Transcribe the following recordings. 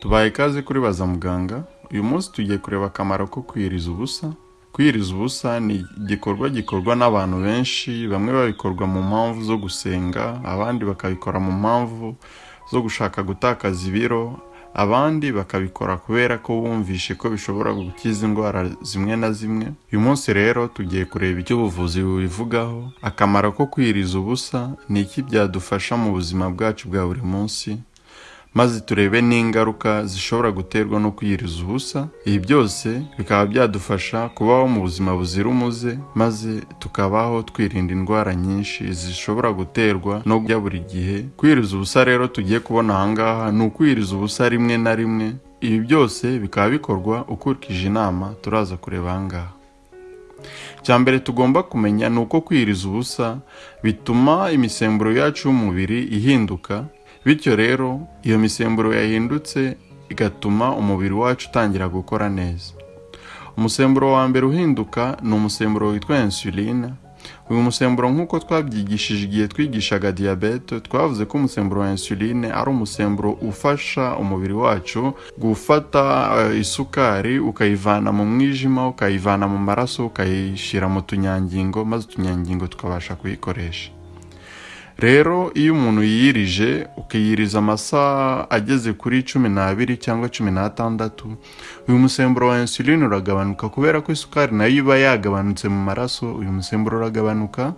tubaye ikaze kuri baza muganga uyu munsi tugiye kureba akamaro ko kwiyiriza ubusa. Kwiyiriza ubusa ni igikorwa gikorwa n'abantu benshi bamwe babikorwa mu mpamvu zo gusenga abandi bakabikora mu mpamvu zo gushaka gutakaza ibiro abandi bakabikora kubera ko bumvishe ko bishobora gukiza indwara zimwe na zimwe. Uyu munsi rero tugiye kureba icyo ubuvuzi bubivugaho. Akamaro ko kwiyiriza ubusa ni iki byadufasha mu buzima bwacu bwa buri munsi? Maze turebe n'ingaruka zishobora guterwa no kwiyiriza ubusa ibi byose bikaba byadufasha kubaho mu buzima buzira umuze maze tukabaho twirinda indwara nyinshi zishobora guterwa no kurya buri gihe. Kwiyiriza ubusa rero tugiye kubona ahangaha ni ukwiyiriza ubusa rimwe na rimwe. Ibi byose bikaba bikorwa ukurikije inama turaza kureba ahangaha icya mbere tugomba kumenya ni uko kwiyiriza ubusa bituma imisemburo yacu y'umubiri ihinduka bityo rero iyo misemburo yahindutse igatuma umubiri wacu utangira gukora neza. Umusemburo wa mbere uhinduka ni umusemburo witwa insuline uyu musemburo nk'uko twabyigishije igihe twigishaga diyabete twavuze ko umusemburo wa insuline ari umusemburo ufasha umubiri wacu gufata isukari ukayivana mu mwijima ukayivana mu maraso ukayishyira mu tunyangingo maze utunyangingo tukabasha kuyikoresha. Rero iyo umuntu yiyirije ukiyiriza amasaha ageze kuri cumi n'abiri cyangwa cumi n'atandatu uyu musemburo wa insuline uragabanuka kubera ko isukari na yo iba yagabanutse mu maraso uyu musemburo uragabanuka.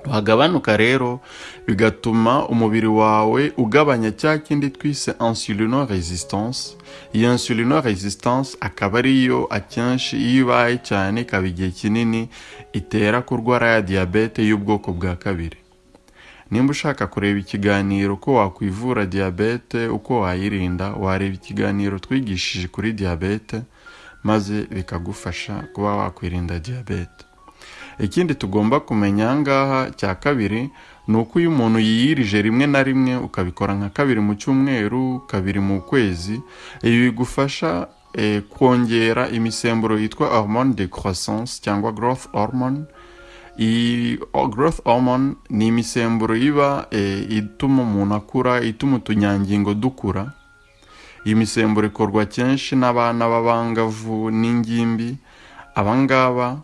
Wagabanuka rero bigatuma umubiri wawe ugabanya cya kindi twise insulino resistance iyo insulino resistance akaba ariyo akenshi iyo ibaye cyane ikaba igihe kinini itera kurwara ya diyabete y'ubwoko bwa kabiri. Nimba ushaka kureba ikiganiro uko wakwivura diyabete uko wayirinda wareba ikiganiro twigishije kuri diyabete maze bikagufasha kuba wakwirinda diyabete. Ikindi tugomba kumenya ahangaha cya kabiri ni uko iyo umuntu yiyirije rimwe na rimwe ukabikora nka kabiri mu cyumweru kabiri mu kwezi ibi bigufasha kongera imisemburo yitwa hormone de croissance cyangwa growth hormone growth hormone ni imisemburo iba ituma umuntu akura ituma utunyangingo dukura iyi misemburo ikorwa kenshi n'abana b'abangavu n'ingimbi abangaba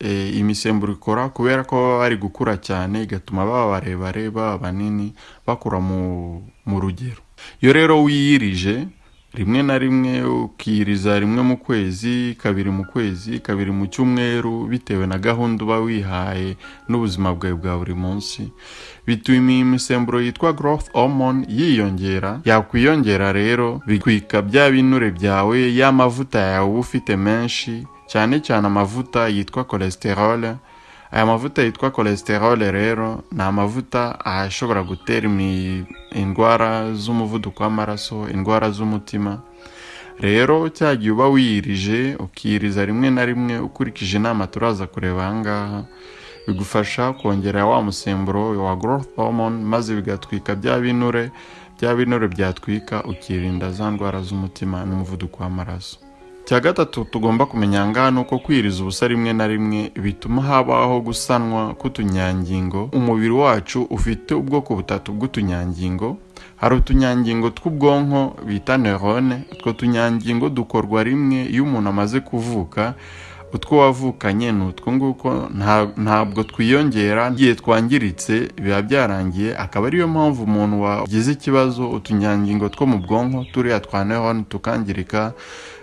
iyi misemburo ikora kubera ko baba bari gukura cyane igatuma baba barebare baba banini bakura mu rugero. Iyo rero wiyirije rimwe na rimwe ukiyiriza rimwe mu kwezi kabiri mu kwezi kabiri mu cyumweru bitewe na gahunda uba wihaye n'ubuzima bwawe bwa buri munsi. Bituma iyi misemburo yitwa growth hormone yiyongera. Yakwiyongera rero bitwika bya binure byawe ya mavuta yawe uba ufite menshi cyane cyane amavuta yitwa cholesterol aya mavuta yitwa cholesterol rero ni amavuta ashobora gutera indwara z'umuvuduko w'amaraso indwara z'umutima. Rero cya gihe uba wiyirije ukiyiriza rimwe na rimwe ukurikije inama turaza kureba ahangaha bigufasha kongera wa musemburo wa growth hormone maze bigatwika bya binure bya binure byatwika ukirinda za ndwara z'umutima n'umuvuduko w'amaraso. Cya gatatu tugomba kumenya ngaha ni uko kwiriza ubusa rimwe na rimwe bituma habaho gusanwa k'utunyangingo. Umubiri wacu ufite ubwoko butatu bw'utunyangingo. Hari utunyangingo tw'ubwonko bita neurone utwo tunyangingo dukorwa rimwe iyo umuntu amaze kuvuka utwo wavukanye ni utwo nguko ntabwo twiyongera igihe twangiritse biba byarangiye. Akaba ariyo mpamvu umuntu wagize ikibazo utunyangingo two mu bwonko turiya twa neurone tukangirika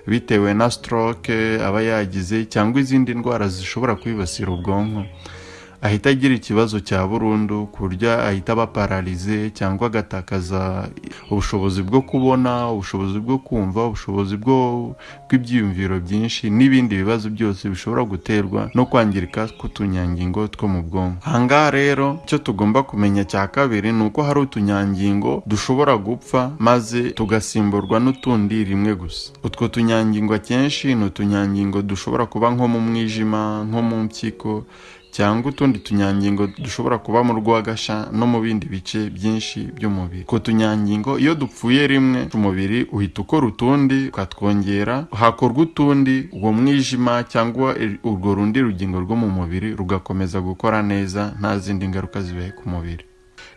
bitewe na stroke aba yagize cyangwa izindi ndwara zishobora kwibasira ubwonko. Ahita agira ikibazo cya burundu ku buryo ahita aba pararize cyangwa agatakaza ubushobozi bwo kubona ubushobozi bwo kumva ubushobozi bw'ibyiyumviro byinshi n'ibindi bibazo byose bishobora guterwa no kwangirika k'utunyangingo two mu bwonko. Ahangaha rero icyo tugomba kumenya cya kabiri ni uko hari utunyangingo dushobora gupfa maze tugasimburwa n'utundi rimwe gusa. Utwo tunyangingo akenshi ni utunyangingo dushobora kuba nko mu mwijima nko mu mpyiko cyangwa utundi tunyangingo dushobora kuba mu rwagasha no mu bindi bice byinshi by'umubiri. Utwo tunyangingo iyo dupfuye rimwe umubiri uhita ukora utundi ukatwongera hakorwa utundi uwo mwijima cyangwa urwo rundi rugingo rwo mu mubiri rugakomeza gukora neza nta zindi ngaruka zibaye ku mubiri.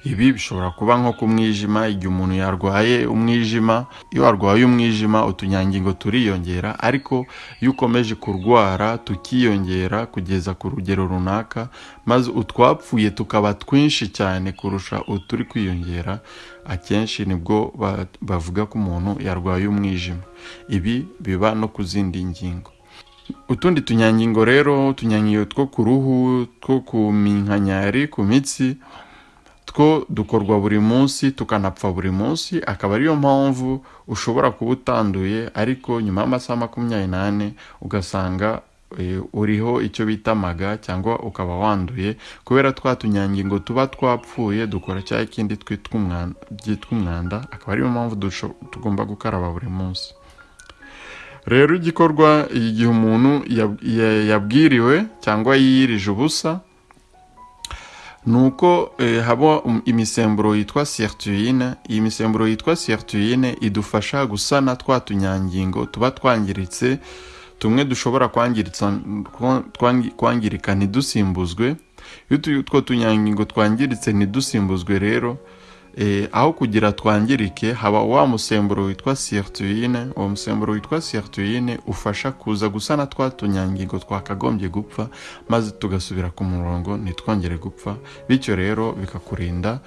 Ibi bishobora kuba nko ku mwijima igihe umuntu yarwaye umwijima iyo warwaye umwijima utunyangingo turiyongera ariko iyo ukomeje kurwara tukiyongera kugeza ku rugero runaka maze utwapfuye tukaba twinshi cyane kurusha uturi kwiyongera akenshi ni bwo bavuga ko umuntu yarwaye umwijima. Ibi biba no ku zindi ngingo. Utundi tunyangingo rero utunyangingo two ku ruhu two ku minkanyari ku mitsi two dukorwa buri munsi tukanapfa buri munsi akaba ariyo mpamvu ushobora kuba utanduye ariko nyuma y'amasaha makumyabiri n'ane ugasanga uriho icyo bita amaga cyangwa ukaba wanduye kubera twa tunyangingo tuba twapfuye dukora cya kindi byitwa umwanda akaba ariyo mpamvu tugomba gukaraba buri munsi. Rero igikorwa igihe umuntu yabwiriwe cyangwa yiyirije ubusa ni uko haba imisemburo yitwa sirtuine iyi misemburo yitwa sirtuine idufasha gusana twa tunyangingo tuba twangiritse tumwe dushobora kwangirika ntidusimbuzwe. Iyo utwo tunyangingo twangiritse ntidusimbuzwe rero aho kugira twangirike haba wa musemburo witwa sirtuine. Uwo musemburo witwa sirtuine ufasha kuza gusana twa tunyangingo twakagombye gupfa maze tugasubira ku murongo ntitwongere gupfa. Bityo rero bikakurinda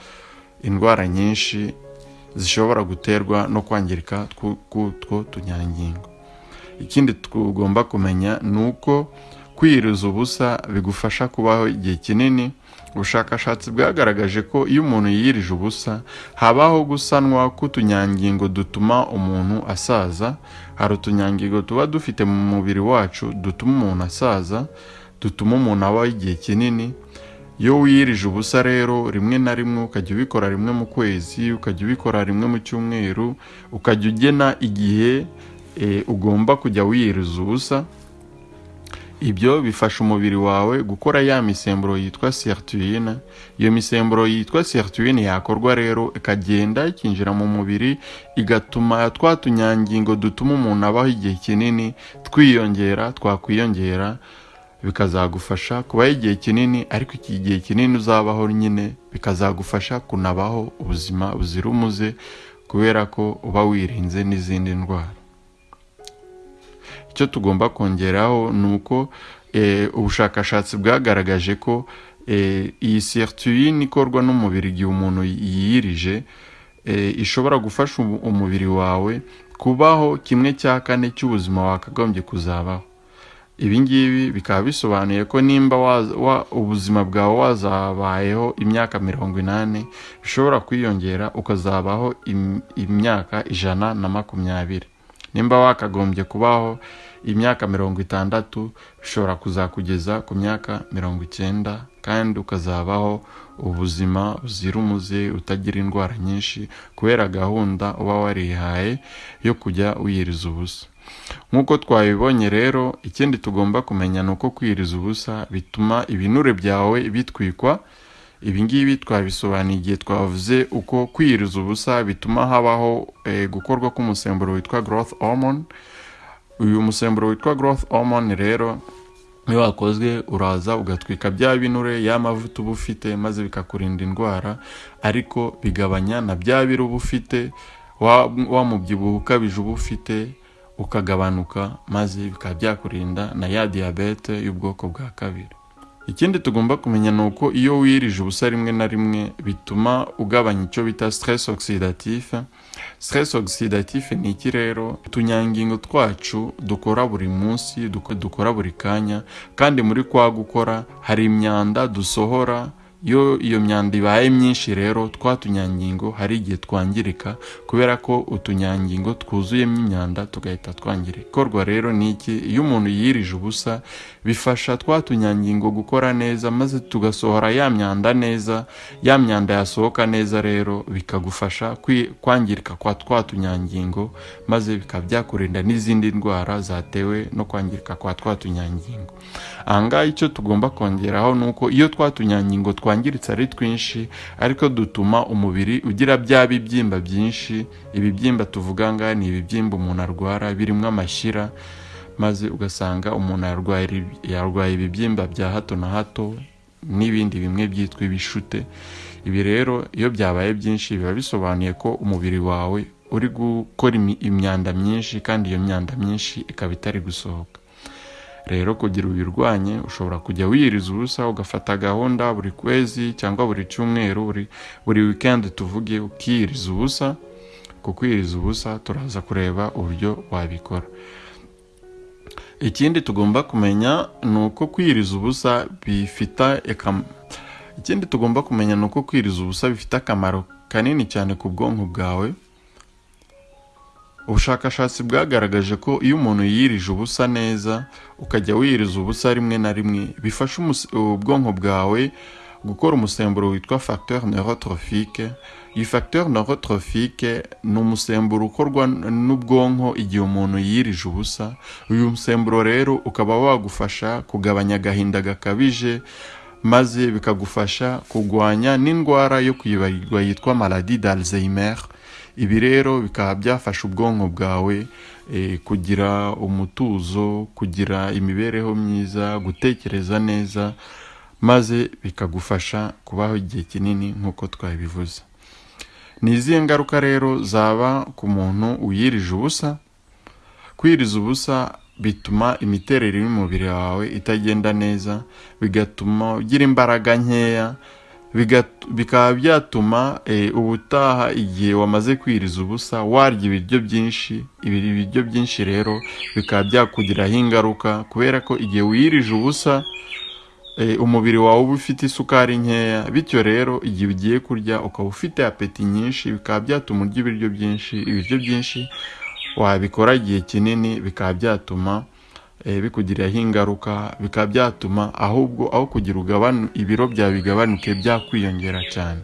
indwara nyinshi zishobora guterwa no kwangirika k'utwo tunyangingo. Ikindi tugomba kumenya ni uko kwiyiriza ubusa bigufasha kubaho igihe kinini ubushakashatsi bwagaragaje ko iyo umuntu yiyirije ubusa habaho gusanwa k'utunyangingo dutuma umuntu asaza. Hari utunyangingo tuba dufite mu mubiri wacu dutuma umuntu asaza dutuma umuntu abaho igihe kinini. Iyo wiyirije ubusa rero rimwe na rimwe ukajya ubikora rimwe mu kwezi ukajya ubikora rimwe mu cyumweru ukajya ugena igihe ugomba kujya wiyiriza ubusa. Ibyo bifasha umubiri wawe gukora ya misemburo yitwa sirtuine iyo misemburo yitwa sirtuine yakorwa rero ikagenda ikinjira mu mubiri igatuma twa tunyangingo dutuma umuntu abaho igihe kinini twiyongera twakwiyongera bikazagufasha kubaho igihe kinini ariko iki gihe kinini uzabaho nyine bikazagufasha kunabaho ubuzima buzira umuze kubera ko uba wirinze n'izindi ndwara. Icyo tugomba kongeraho ni uko ubushakashatsi bwagaragaje ko iyi sirtuine ikorwa n'umubiri igihe umuntu yiyirije ishobora gufasha umubiri wawe kubaho kimwe cya kane cy'ubuzima wakagombye kuzabaho. Ibi ngibi bikaba bisobanuye ko nimba ubuzima bwawe wazabayeho imyaka mirongo inani bishobora kwiyongera ukazabaho imyaka ijana na makumyabiri. Nimba wakagombye kubaho imyaka mirongo itandatu bishobora kuzakugeza ku myaka mirongo icyenda kandi ukazabaho ubuzima buzira umuze utagira indwara nyinshi kubera gahunda uba warihaye yo kujya wiyiriza ubusa. Nk'uko twabibonye rero ikindi tugomba kumenya ni uko kwiyiriza ubusa bituma ibinure byawe bitwikwa ibi ngibi twabisobanuye igihe twavuze uko kwiyiriza ubusa bituma habaho gukorwa k'umusemburo witwa growth hormone. Uyu musemburo witwa growth hormone rero iyo wakozwe uraza ugatwika bya binure ya mavuta uba ufite maze bikakurinda indwara ariko bigabanya na bya biro uba ufite wa mubyibuho ukabije uba ufite ukagabanuka maze bikaba byakurinda na ya diyabete y'ubwoko bwa kabiri. Ikindi tugomba kumenya ni uko iyo wirije ubusa rimwe na rimwe bituma ugabanya icyo bita stress oxidatif. Stress oxidatif ni iki rero? Utunyangingo twacu dukora buri munsi dukora buri kanya. Kandi muri kwa gukora hari imyanda dusohora iyo iyo myanda ibaye myinshi rero twa tunyangingo hari igihe twangirika kubera ko utunyangingo twuzuyemo imyanda tugahita twangirika ikorwa rero ni iki? Iyo umuntu yirije ubusa bifasha twa tunyangingo gukora neza maze tugasohora ya myanda neza ya myanda yasohoka neza rero bikagufasha kwangirika kwa twa tunyangingo maze bikaba byakurinda n'izindi ndwara zatewe no kwangirika kwa twa tunyangingo ahangaha icyo tugomba kongeraho ni uko iyo twa tunyangingo twangiritse ari twinshi ariko dutuma umubiri ugira bya bibyimba byinshi. Ibibyimba tuvuga ngaha ni ibibyimba umuntu arwara birimo amashyira maze ugasanga umuntu yarwaye ibibyimba bya hato na hato n'ibindi bimwe byitwa ibishute. Ibi rero iyo byabaye byinshi biba bisobanuye ko umubiri wawe uri gukora imyanda myinshi kandi iyo myanda myinshi ikaba itari gusohoka. Rero kugira uyirwanye ushobora kujya wiyiriza ubusa ugafata gahunda buri kwezi cyangwa buri cyumweru buri wikendi tuvuge ukiyiriza ubusa. Ku kwiyiriza ubusa turaza kureba uburyo wabikora. Ikindi tugomba kumenya ni uko kwiyiriza ubusa bifite ikindi tugomba kumenya ni uko kwiyiriza ubusa bifite akamaro kanini cyane ku bwonko bwawe. Ubushakashatsi bwagaragaje ko iyo umuntu yiyirije ubusa neza ukajya wiyiriza ubusa rimwe na rimwe bifasha ubwonko bwawe gukora umusemburo witwa facteur neurotrophique. Iyi facteur neurotrophique ni umusemburo ukorwa n'ubwonko igihe umuntu yiyirije ubusa. Uyu musemburo rero ukaba wagufasha kugabanya agahinda gakabije maze bikagufasha kurwanya n'indwara yo kwibagirwa yitwa maladie d'Alzheimer. Ibi rero bikaba byafasha ubwonko bwawe eh, kugira umutuzo kugira imibereho myiza gutekereza neza maze bikagufasha kubaho igihe kinini nk'uko twabivuze. Ni izihe ngaruka rero zaba ku muntu wiyirije ubusa? Kwiriza ubusa bituma imiterere y'umubiri wawe itagenda neza bigatuma ugira imbaraga nkeya bikaba byatuma eh, ubutaha igihe wamaze kwiriza ubusa warya ibiryo byinshi ibi biryo byinshi rero bikaba byakugiraho ingaruka kubera ko igihe wiyirije ubusa eh, umubiri wawe uba ufite isukari nkeya bityo rero igihe ugiye kurya ukaba ufite apeti nyinshi bikaba byatuma urya ibiryo byinshi ibiryo byinshi wabikora igihe kinini bikaba byatuma eh, bikugiraho ingaruka bikaba byatuma ahubwo aho kugira ugabanu ibiro byawe bigabanuke byakwiyongera cyane.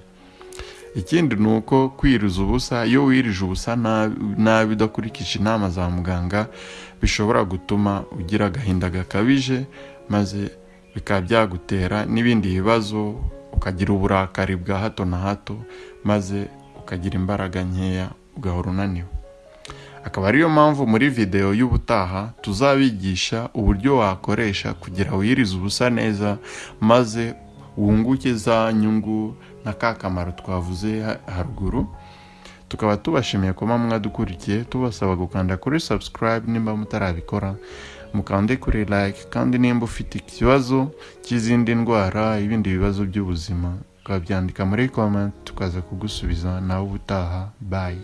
Ikindi ni uko kwiriza ubusa iyo wirije ubusa nabi udakurikije inama za muganga bishobora gutuma ugira agahinda gakabije maze bikaba byagutera n'ibindi bibazo ukagira uburakari bwa hato na hato maze ukagira imbaraga nkeya ugahora unaniwe. Akaba ariyo mpamvu muri videwo y'ubutaha tuzabigisha uburyo wakoresha kugira wiyirize ubusa neza maze wunguke za nyungu na ka kamaro twavuze ha- haruguru. Tukaba tubashimiye kuba mwadukurikiye tubasaba gukanda kuri subscribe nimba mutarabikora. Mukande kuri like kandi nimba ufite ikibazo cy'izindi ndwara ibindi bibazo by'ubuzima ukabyandika muri comment tukaza kugusubiza nawe ubutaha. Bye.